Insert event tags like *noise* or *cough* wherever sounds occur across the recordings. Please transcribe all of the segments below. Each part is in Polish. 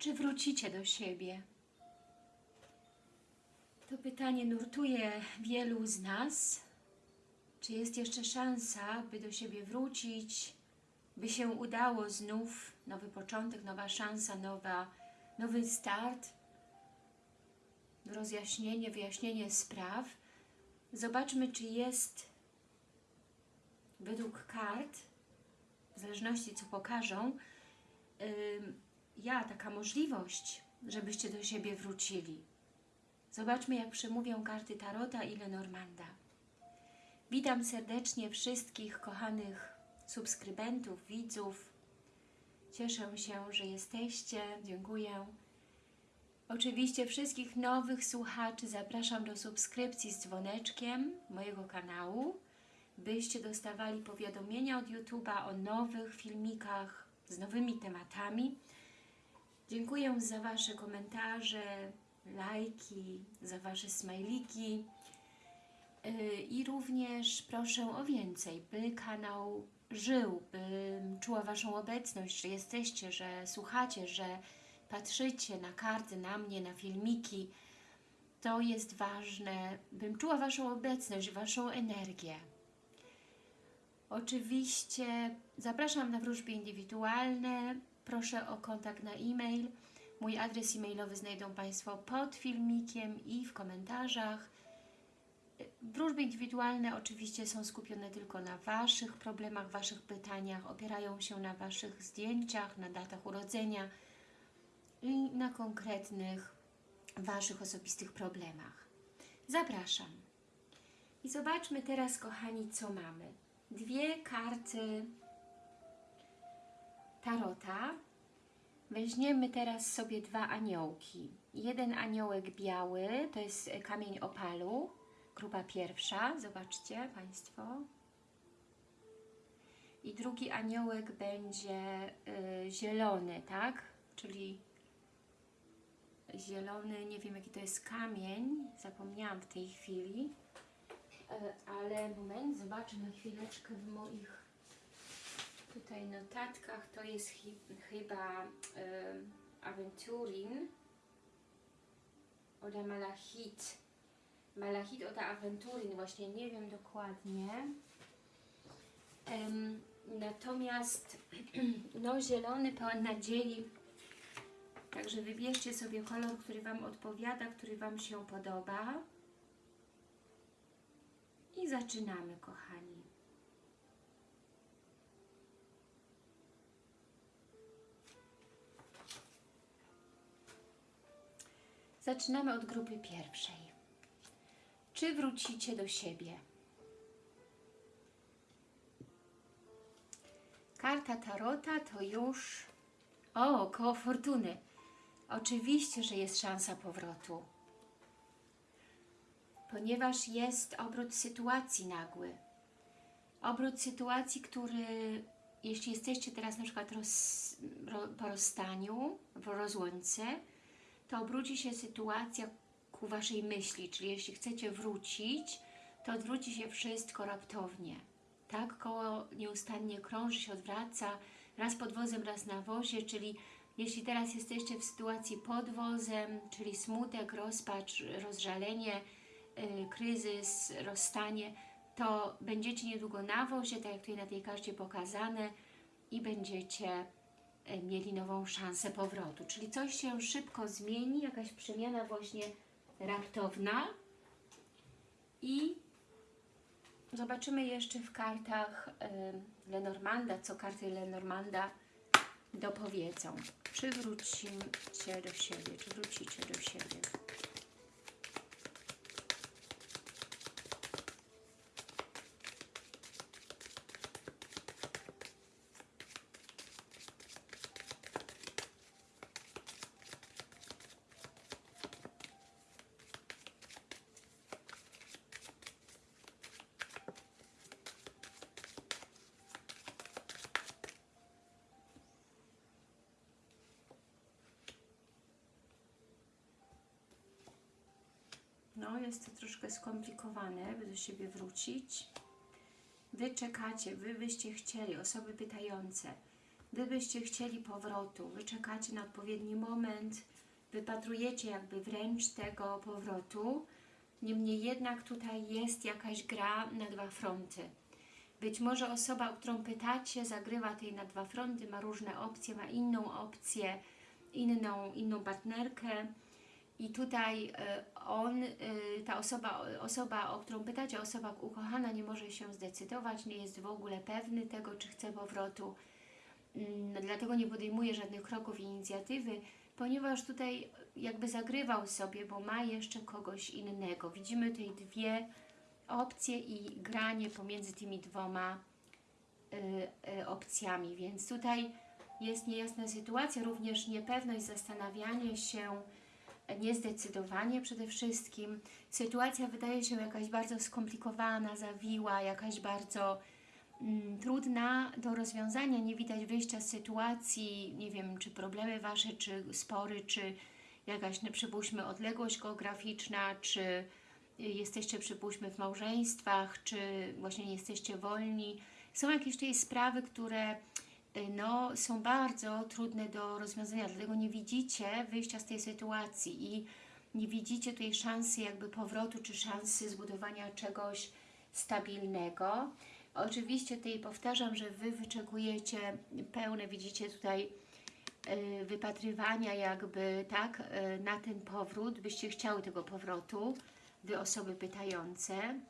Czy wrócicie do siebie? To pytanie nurtuje wielu z nas. Czy jest jeszcze szansa, by do siebie wrócić, by się udało znów, nowy początek, nowa szansa, nowa, nowy start, rozjaśnienie, wyjaśnienie spraw. Zobaczmy, czy jest według kart, w zależności co pokażą, ym, ja, taka możliwość, żebyście do siebie wrócili. Zobaczmy, jak przemówią karty Tarota i Lenormanda. Witam serdecznie wszystkich kochanych subskrybentów, widzów. Cieszę się, że jesteście. Dziękuję. Oczywiście wszystkich nowych słuchaczy zapraszam do subskrypcji z dzwoneczkiem mojego kanału, byście dostawali powiadomienia od YouTube'a o nowych filmikach z nowymi tematami. Dziękuję za Wasze komentarze, lajki, za Wasze smajliki Yy, i również proszę o więcej, by kanał żył, bym czuła Waszą obecność, że jesteście, że słuchacie, że patrzycie na karty, na mnie, na filmiki. To jest ważne, bym czuła Waszą obecność, Waszą energię. Oczywiście zapraszam na wróżby indywidualne. Proszę o kontakt na e-mail. Mój adres e-mailowy znajdą Państwo pod filmikiem i w komentarzach. Wróżby indywidualne oczywiście są skupione tylko na Waszych problemach, Waszych pytaniach, opierają się na Waszych zdjęciach, na datach urodzenia i na konkretnych Waszych osobistych problemach. Zapraszam. I zobaczmy teraz, kochani, co mamy. Dwie karty Tarota. Weźmiemy teraz sobie dwa aniołki. Jeden aniołek biały, to jest kamień opalu, grupa pierwsza, zobaczcie Państwo. I drugi aniołek będzie y, zielony, tak? Czyli zielony, nie wiem jaki to jest kamień, zapomniałam w tej chwili. E, ale moment, zobaczę na chwileczkę w moich tutaj notatkach, to jest chi, chyba e, Aventurin oder Malachit. Malachit oder Aventurin, właśnie nie wiem dokładnie. Natomiast *clears throat* no zielony pełen nadziei. Także wybierzcie sobie kolor, który Wam odpowiada, który Wam się podoba. I zaczynamy, kochani. Zaczynamy od grupy pierwszej. Czy wrócicie do siebie? Karta Tarota to już... O, koło fortuny. Oczywiście, że jest szansa powrotu ponieważ jest obrót sytuacji nagły. Obrót sytuacji, który jeśli jesteście teraz na przykład roz, ro, po rozstaniu, w rozłące, to obróci się sytuacja ku Waszej myśli, czyli jeśli chcecie wrócić, to odwróci się wszystko raptownie. Tak, koło nieustannie krąży się, odwraca, raz pod wozem, raz na wozie, czyli jeśli teraz jesteście w sytuacji pod wozem, czyli smutek, rozpacz, rozżalenie, y, kryzys, rozstanie, to będziecie niedługo na wozie, tak jak tutaj na tej karcie pokazane i będziecie mieli nową szansę powrotu. Czyli coś się szybko zmieni, jakaś przemiana właśnie raptowna i zobaczymy jeszcze w kartach y, Lenormanda, co karty Lenormanda dopowiedzą. Czy wrócicie do siebie, czy wrócicie do siebie. No, jest to troszkę skomplikowane, by do siebie wrócić. Wy czekacie, Wy byście chcieli, osoby pytające. Gdybyście chcieli powrotu, Wy czekacie na odpowiedni moment, wypatrujecie jakby wręcz tego powrotu, niemniej jednak tutaj jest jakaś gra na dwa fronty. Być może osoba, o którą pytacie, zagrywa tej na dwa fronty, ma różne opcje, ma inną opcję, inną, inną partnerkę i tutaj y, on, y, ta osoba, osoba, o którą pytacie, osoba ukochana nie może się zdecydować, nie jest w ogóle pewny tego, czy chce powrotu, Mm, dlatego nie podejmuje żadnych kroków i inicjatywy, ponieważ tutaj jakby zagrywał sobie, bo ma jeszcze kogoś innego. Widzimy tutaj dwie opcje i granie pomiędzy tymi dwoma y, opcjami, więc tutaj jest niejasna sytuacja, również niepewność, zastanawianie się, niezdecydowanie przede wszystkim. Sytuacja wydaje się jakaś bardzo skomplikowana, zawiła, jakaś bardzo mm, trudna do rozwiązania, nie widać wyjścia z sytuacji, nie wiem, czy problemy Wasze, czy spory, czy jakaś, no, przypuśćmy, odległość geograficzna, czy jesteście, przypuśćmy, w małżeństwach, czy właśnie nie jesteście wolni. Są jakieś tutaj sprawy, które no, są bardzo trudne do rozwiązania, dlatego nie widzicie wyjścia z tej sytuacji i nie widzicie tutaj szansy jakby powrotu, czy szansy zbudowania czegoś stabilnego. Oczywiście tutaj powtarzam, że Wy wyczekujecie pełne, widzicie tutaj y, wypatrywania jakby, tak, y, na ten powrót, byście chciały tego powrotu, Wy osoby pytające,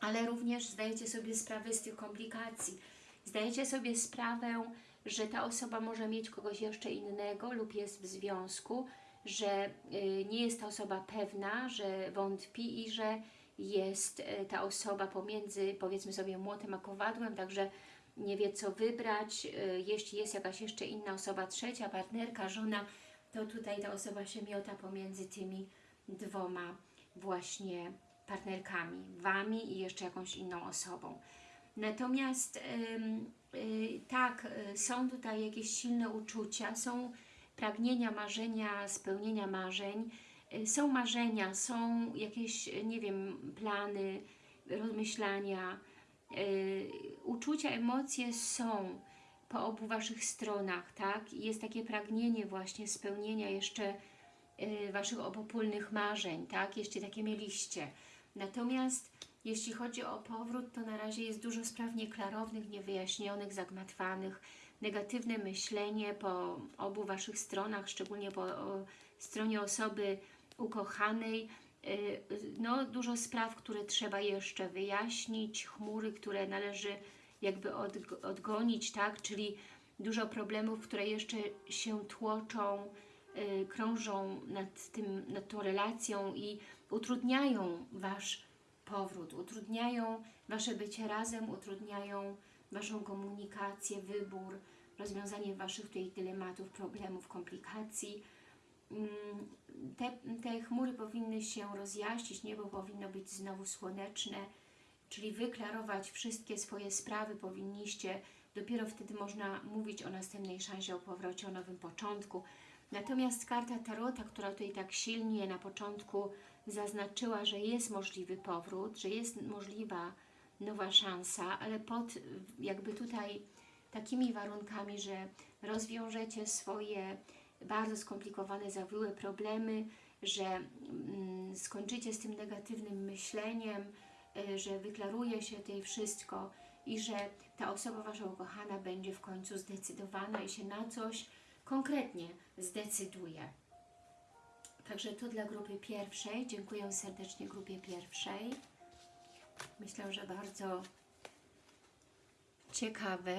ale również zdajecie sobie sprawę z tych komplikacji. Zdajecie sobie sprawę, że ta osoba może mieć kogoś jeszcze innego lub jest w związku, że y, nie jest ta osoba pewna, że wątpi i że jest y, ta osoba pomiędzy, powiedzmy sobie, młotem a kowadłem, także nie wie co wybrać. Y, Jeśli jest jakaś jeszcze inna osoba, trzecia, partnerka, żona, to tutaj ta osoba się miota pomiędzy tymi dwoma właśnie partnerkami, Wami i jeszcze jakąś inną osobą. Natomiast y, tak, y, są tutaj jakieś silne uczucia, są pragnienia, marzenia, spełnienia marzeń, y, są marzenia, są jakieś, nie wiem, plany, rozmyślania, uczucia, emocje są po obu Waszych stronach, tak? Jest takie pragnienie właśnie spełnienia jeszcze Waszych obopólnych marzeń, tak? Jeszcze takie mieliście. Natomiast jeśli chodzi o powrót, to na razie jest dużo spraw nieklarownych, niewyjaśnionych, zagmatwanych, negatywne myślenie po obu Waszych stronach, szczególnie po o, stronie osoby ukochanej, y, no dużo spraw, które trzeba jeszcze wyjaśnić, chmury, które należy jakby od, odgonić, tak, czyli dużo problemów, które jeszcze się tłoczą, y, krążą nad, tym, nad tą relacją i utrudniają Wasz powrót, utrudniają Wasze bycie razem, utrudniają Waszą komunikację, wybór, rozwiązanie Waszych tutaj dylematów, problemów, komplikacji. Mm, Te, te chmury powinny się rozjaśnić, niebo powinno być znowu słoneczne, czyli wyklarować wszystkie swoje sprawy powinniście, dopiero wtedy można mówić o następnej szansie, o powrocie, o nowym początku. Natomiast karta Tarota, która tutaj tak silnie na początku zaznaczyła, że jest możliwy powrót, że jest możliwa nowa szansa, ale pod jakby tutaj takimi warunkami, że rozwiążecie swoje bardzo skomplikowane, zawiłe problemy, że mm, skończycie z tym negatywnym myśleniem, y, że wyklaruje się tutaj wszystko i że ta osoba Wasza ukochana będzie w końcu zdecydowana i się na coś konkretnie zdecyduje. Także to dla grupy pierwszej. Dziękuję serdecznie grupie pierwszej. Myślę, że bardzo ciekawe.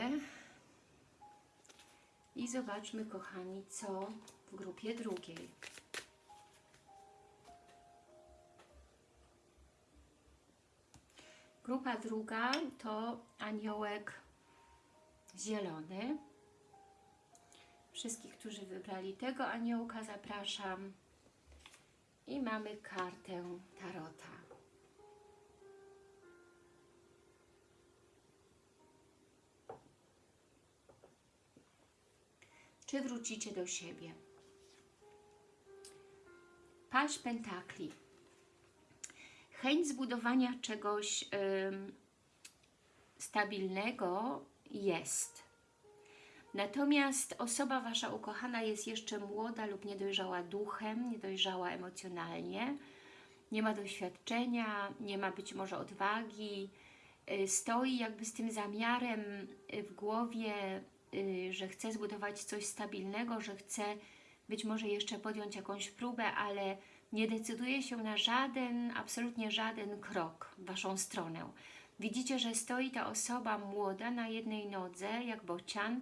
I zobaczmy, kochani, co w grupie drugiej. Grupa druga to aniołek zielony. Wszystkich, którzy wybrali tego aniołka, zapraszam. I mamy kartę Tarota. Czy wrócicie do siebie? Paść pentakli. Chęć zbudowania czegoś stabilnego jest. Natomiast osoba Wasza ukochana jest jeszcze młoda lub niedojrzała duchem, niedojrzała emocjonalnie, nie ma doświadczenia, nie ma być może odwagi, y, stoi jakby z tym zamiarem y, w głowie, y, że chce zbudować coś stabilnego, że chce być może jeszcze podjąć jakąś próbę, ale nie decyduje się na żaden, absolutnie żaden krok w Waszą stronę. Widzicie, że stoi ta osoba młoda na jednej nodze, jak bocian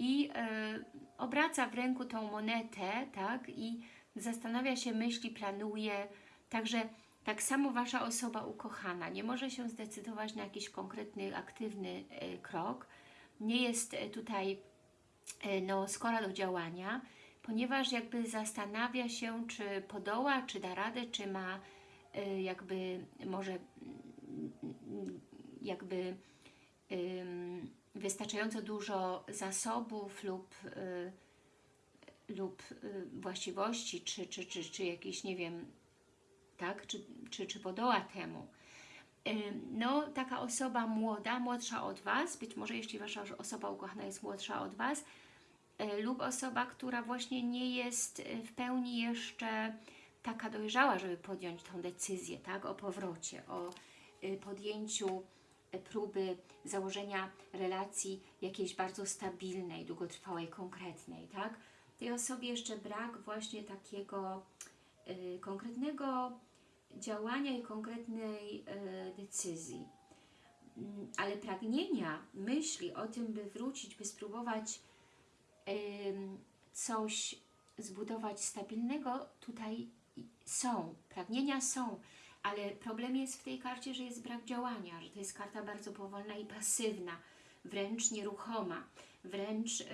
i e, obraca w ręku tą monetę, tak, i zastanawia się, myśli, planuje, także tak samo Wasza osoba ukochana. Nie może się zdecydować na jakiś konkretny, aktywny e, krok, nie jest e, tutaj no, skora do działania, ponieważ jakby zastanawia się, czy podoła, czy da radę, czy ma jakby może jakby ym, wystarczająco dużo zasobów lub, y, lub y, właściwości, czy, czy, czy, czy jakiś, nie wiem, tak, czy, czy, czy podoła temu. Ym, No, taka osoba młoda, młodsza od Was, być może jeśli Wasza osoba ukochana jest młodsza od Was, y, lub osoba, która właśnie nie jest y, w pełni jeszcze taka dojrzała, żeby podjąć tą decyzję, tak, o powrocie, o y, podjęciu y, próby założenia relacji jakiejś bardzo stabilnej, długotrwałej, konkretnej, tak. Tej osobie jeszcze brak właśnie takiego y, konkretnego działania i konkretnej y, decyzji. Mm, Ale pragnienia, myśli o tym, by wrócić, by spróbować coś zbudować stabilnego, tutaj są, pragnienia są, ale problem jest w tej karcie, że jest brak działania, że to jest karta bardzo powolna i pasywna, wręcz nieruchoma, wręcz yy,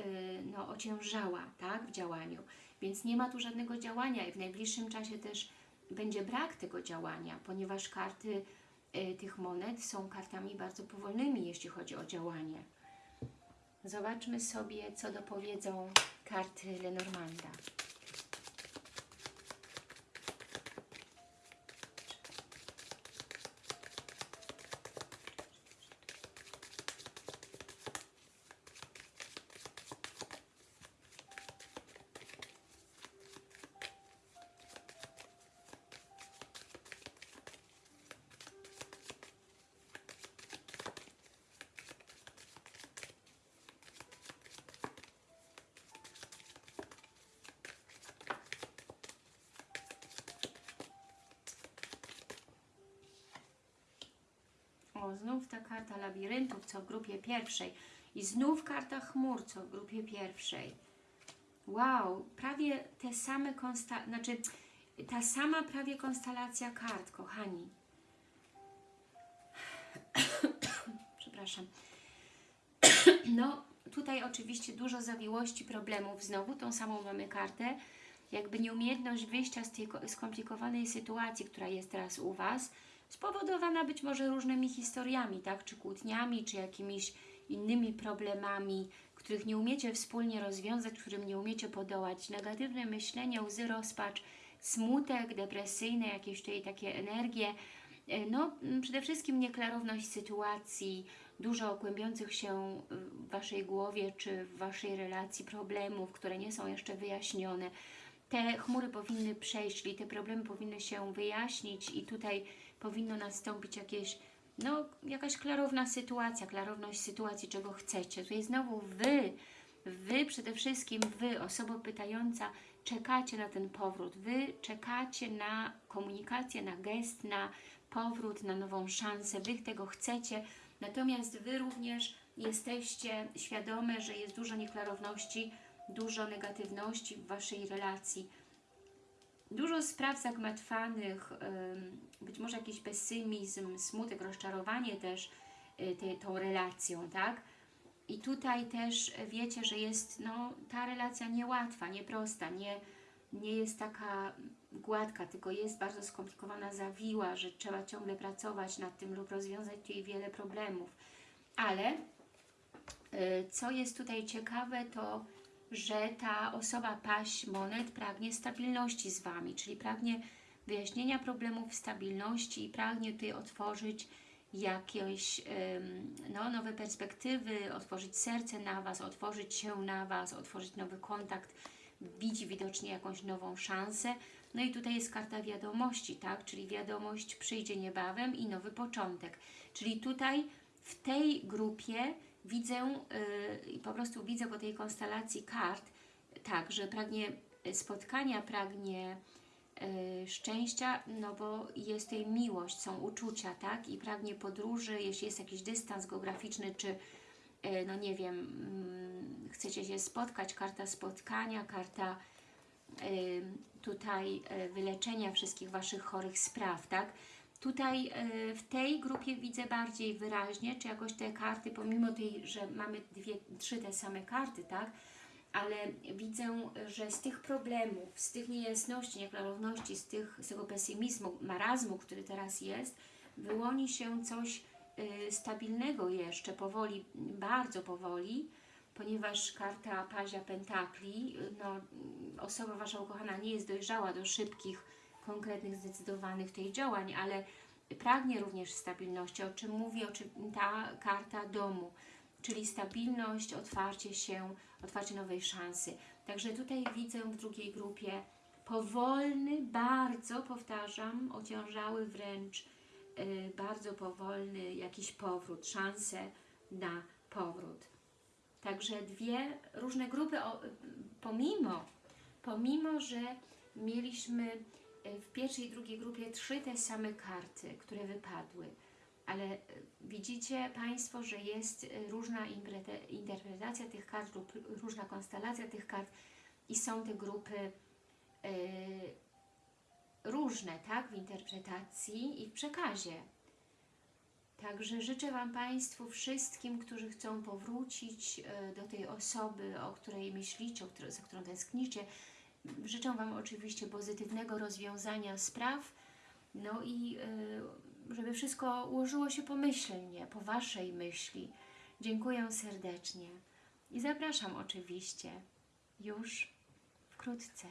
no, ociężała tak, w działaniu, więc nie ma tu żadnego działania i w najbliższym czasie też będzie brak tego działania, ponieważ karty y, tych monet są kartami bardzo powolnymi, jeśli chodzi o działanie. Zobaczmy sobie, co dopowiedzą karty Lenormanda. Znów ta karta labiryntów, co w grupie pierwszej. I znów karta chmur, co w grupie pierwszej. Wow, prawie te same konsta... Znaczy, ta sama prawie konstelacja kart, kochani. *coughs* Przepraszam. *coughs* No, tutaj oczywiście dużo zawiłości, problemów. Znowu tą samą mamy kartę. Jakby nieumiejętność wyjścia z tej ko- skomplikowanej sytuacji, która jest teraz u Was, spowodowana być może różnymi historiami, tak? Czy kłótniami, czy jakimiś innymi problemami, których nie umiecie wspólnie rozwiązać, którym nie umiecie podołać. Negatywne myślenie, łzy, rozpacz, smutek, depresyjne, jakieś tutaj takie energie. E, No, przede wszystkim nieklarowność sytuacji, dużo kłębiących się w Waszej głowie, czy w Waszej relacji problemów, które nie są jeszcze wyjaśnione. Te chmury powinny przejść, czyli te problemy powinny się wyjaśnić i tutaj powinno nastąpić jakieś, no, jakaś klarowna sytuacja, klarowność sytuacji, czego chcecie. Tutaj znowu Wy, Wy przede wszystkim, Wy, osoba pytająca, czekacie na ten powrót. Wy czekacie na komunikację, na gest, na powrót, na nową szansę. Wy tego chcecie, natomiast Wy również jesteście świadome, że jest dużo nieklarowności, dużo negatywności w Waszej relacji dużo spraw zagmatwanych, być może jakiś pesymizm, smutek, rozczarowanie też y, te, tą relacją, tak? I tutaj też wiecie, że jest no, ta relacja niełatwa, nieprosta, nie, nie jest taka gładka, tylko jest bardzo skomplikowana, zawiła, że trzeba ciągle pracować nad tym lub rozwiązać tutaj wiele problemów. Ale y, co jest tutaj ciekawe, to że ta osoba paść monet pragnie stabilności z Wami, czyli pragnie wyjaśnienia problemów, stabilności i pragnie tutaj otworzyć jakieś no, nowe perspektywy, otworzyć serce na Was, otworzyć się na Was, otworzyć nowy kontakt, widzi widocznie jakąś nową szansę. No i tutaj jest karta wiadomości, tak? Czyli wiadomość przyjdzie niebawem i nowy początek. Czyli tutaj w tej grupie widzę, yy, po prostu widzę po tej konstelacji kart, tak, że pragnie spotkania, pragnie y, szczęścia, no bo jest tej miłość, są uczucia, tak? I pragnie podróży, jeśli jest jakiś dystans geograficzny, czy y, no nie wiem, mm, chcecie się spotkać, karta spotkania, karta y, tutaj y, wyleczenia wszystkich Waszych chorych spraw, tak? Tutaj y, w tej grupie widzę bardziej wyraźnie, czy jakoś te karty, pomimo tej, że mamy dwie, trzy te same karty, tak? ale widzę, że z tych problemów, z tych niejasności, nieklarowności, z, tych, z tego pesymizmu, marazmu, który teraz jest, wyłoni się coś y, stabilnego jeszcze, powoli, bardzo powoli, ponieważ karta Pazia Pentakli, no, osoba Wasza ukochana nie jest dojrzała do szybkich, konkretnych, zdecydowanych tej działań, ale pragnie również stabilności, o czym mówi o czym ta karta domu, czyli stabilność, otwarcie się, otwarcie nowej szansy. Także tutaj widzę w drugiej grupie powolny, bardzo, powtarzam, ociążały wręcz, yy, bardzo powolny jakiś powrót, szansę na powrót. Także dwie różne grupy, o, pomimo, pomimo, że mieliśmy w pierwszej i drugiej grupie trzy te same karty, które wypadły, ale e, widzicie Państwo, że jest e, różna interpretacja tych kart lub różna konstelacja tych kart i są te grupy e, różne, tak, w interpretacji i w przekazie. Także życzę Wam Państwu wszystkim, którzy chcą powrócić e, do tej osoby, o której myślicie, o której, za którą tęsknicie. Życzę Wam oczywiście pozytywnego rozwiązania spraw, no i e, żeby wszystko ułożyło się pomyślnie, po Waszej myśli. Dziękuję serdecznie i zapraszam oczywiście już wkrótce.